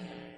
Yeah.